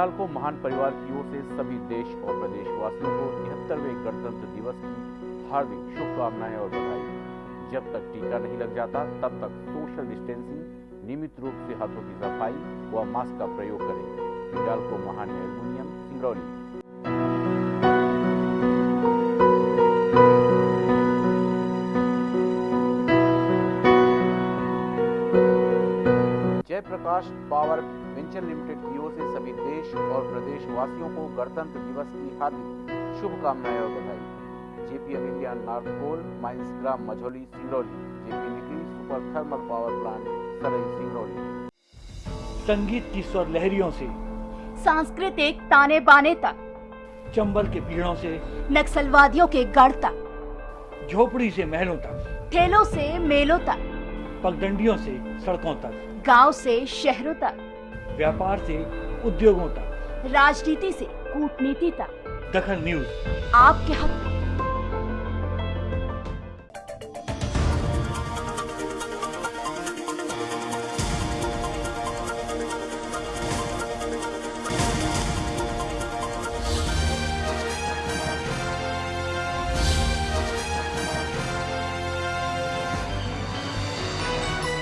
हिंडालको महान परिवार की ओर से सभी देश और प्रदेशवासियों को तिहत्तरवें गणतंत्र दिवस की हार्दिक शुभकामनाएँ और बधाई। जब तक टीका नहीं लग जाता, तब तक सोशल डिस्टेंसिंग, नियमित रूप से हाथों की सफ़ाई व मास्क का प्रयोग करें। Hindalco Mahan aluminium Singrauli. Jaiprakash power venture limited की ओर से सभी देश और प्रदेशवासियों को गणतंत्र दिवस की हार्दिक शुभकामनाएँ और बधाई। JP Amelia north coal mines ग्राम Majhauli Singrauli. JP Nigrie super thermal power plant Sarai Singrauli. संगीत की स्वर लहरियों से सांस्कृतिक ताने बाने तक। चंबल के पीड़ों से नक्सलवादियों के गढ़ तक। झोपड़ी से महलों तक। ठेलों से मेलों तक। पगडंडियों से सड़कों तक। गाँव से शहरों तक। व्यापार से उद्योगों तक। राजनीति से कूटनीति तक। दखन न्यूज़। आपके हक। में।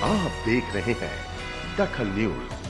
आप देख रहे हैं दखल न्यूज़।